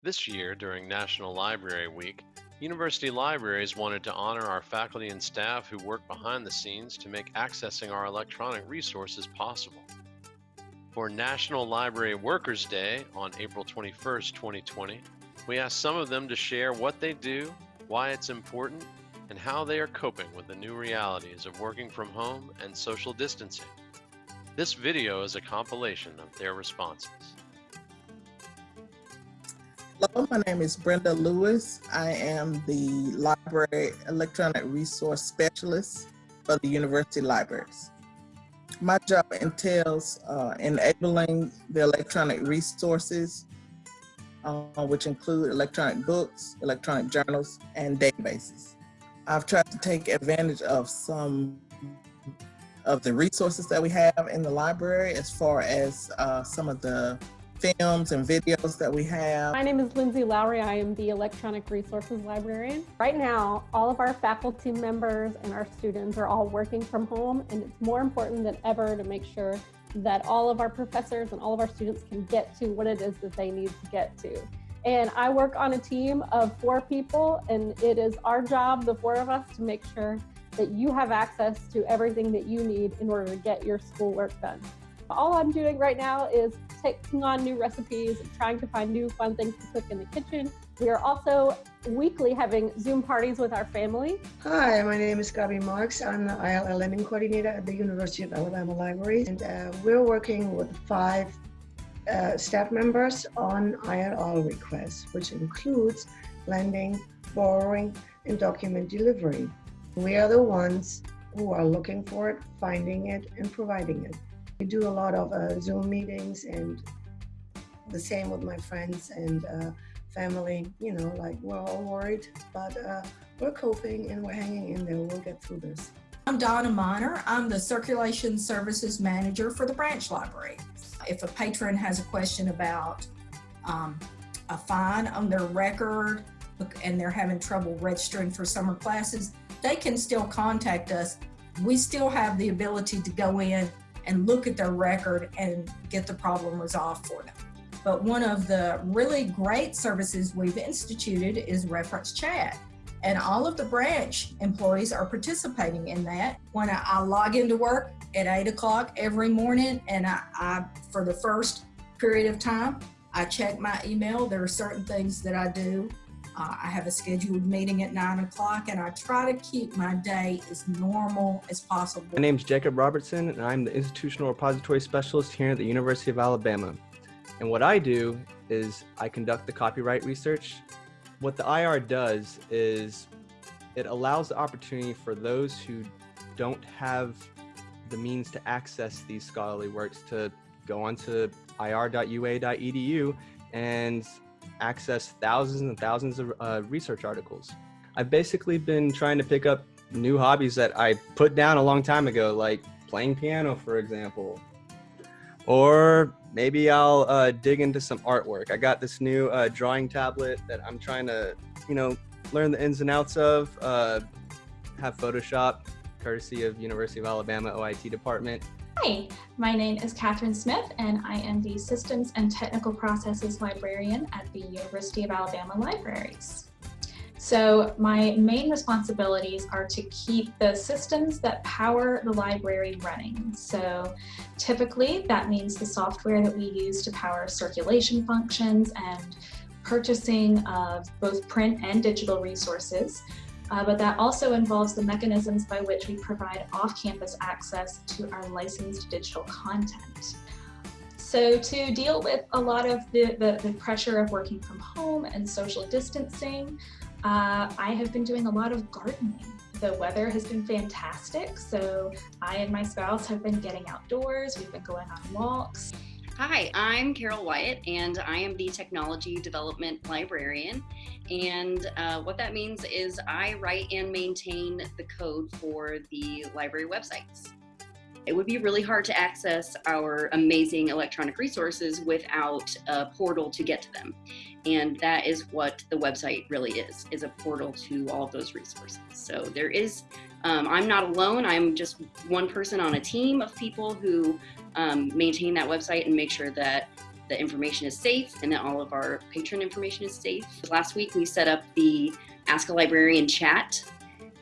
This year, during National Library Week, university libraries wanted to honor our faculty and staff who work behind the scenes to make accessing our electronic resources possible. For National Library Workers Day on April 21st, 2020, we asked some of them to share what they do, why it's important, and how they are coping with the new realities of working from home and social distancing. This video is a compilation of their responses. Hello, my name is Brenda Lewis. I am the Library Electronic Resource Specialist for the University Libraries. My job entails uh, enabling the electronic resources, uh, which include electronic books, electronic journals, and databases. I've tried to take advantage of some of the resources that we have in the library as far as uh, some of the films and videos that we have. My name is Lindsay Lowry. I am the Electronic Resources Librarian. Right now, all of our faculty members and our students are all working from home, and it's more important than ever to make sure that all of our professors and all of our students can get to what it is that they need to get to. And I work on a team of four people, and it is our job, the four of us, to make sure that you have access to everything that you need in order to get your schoolwork done. All I'm doing right now is taking on new recipes trying to find new fun things to cook in the kitchen. We are also weekly having Zoom parties with our family. Hi, my name is Gabi Marks. I'm the ILL Lending Coordinator at the University of Alabama Libraries. And uh, we're working with five uh, staff members on ILL requests, which includes lending, borrowing, and document delivery. We are the ones who are looking for it, finding it, and providing it. We do a lot of uh, Zoom meetings and the same with my friends and uh, family. You know, like we're all worried, but uh, we're coping and we're hanging in there. We'll get through this. I'm Donna Miner. I'm the Circulation Services Manager for the Branch Library. If a patron has a question about um, a fine on their record and they're having trouble registering for summer classes, they can still contact us. We still have the ability to go in and look at their record and get the problem resolved for them. But one of the really great services we've instituted is reference chat. And all of the branch employees are participating in that. When I, I log into work at eight o'clock every morning and I, I, for the first period of time, I check my email. There are certain things that I do uh, I have a scheduled meeting at nine o'clock and I try to keep my day as normal as possible. My name is Jacob Robertson and I'm the Institutional Repository Specialist here at the University of Alabama. And what I do is I conduct the copyright research. What the IR does is it allows the opportunity for those who don't have the means to access these scholarly works to go onto ir.ua.edu and access thousands and thousands of uh, research articles. I've basically been trying to pick up new hobbies that I put down a long time ago, like playing piano, for example. Or maybe I'll uh, dig into some artwork. I got this new uh, drawing tablet that I'm trying to, you know, learn the ins and outs of, uh, have Photoshop, courtesy of University of Alabama OIT department. Hi, my name is Catherine Smith and I am the Systems and Technical Processes Librarian at the University of Alabama Libraries. So my main responsibilities are to keep the systems that power the library running. So typically that means the software that we use to power circulation functions and purchasing of both print and digital resources, uh, but that also involves the mechanisms by which we provide off-campus access to our licensed digital content. So to deal with a lot of the, the, the pressure of working from home and social distancing, uh, I have been doing a lot of gardening. The weather has been fantastic, so I and my spouse have been getting outdoors, we've been going on walks. Hi, I'm Carol Wyatt, and I am the Technology Development Librarian. And uh, what that means is I write and maintain the code for the library websites. It would be really hard to access our amazing electronic resources without a portal to get to them. And that is what the website really is, is a portal to all of those resources. So there is, um, I'm not alone, I'm just one person on a team of people who um, maintain that website and make sure that the information is safe and that all of our patron information is safe. Last week we set up the Ask a Librarian chat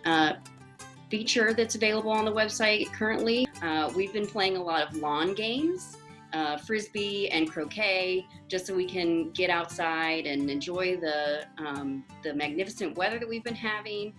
uh, feature that's available on the website currently. Uh, we've been playing a lot of lawn games, uh, frisbee and croquet, just so we can get outside and enjoy the um, the magnificent weather that we've been having.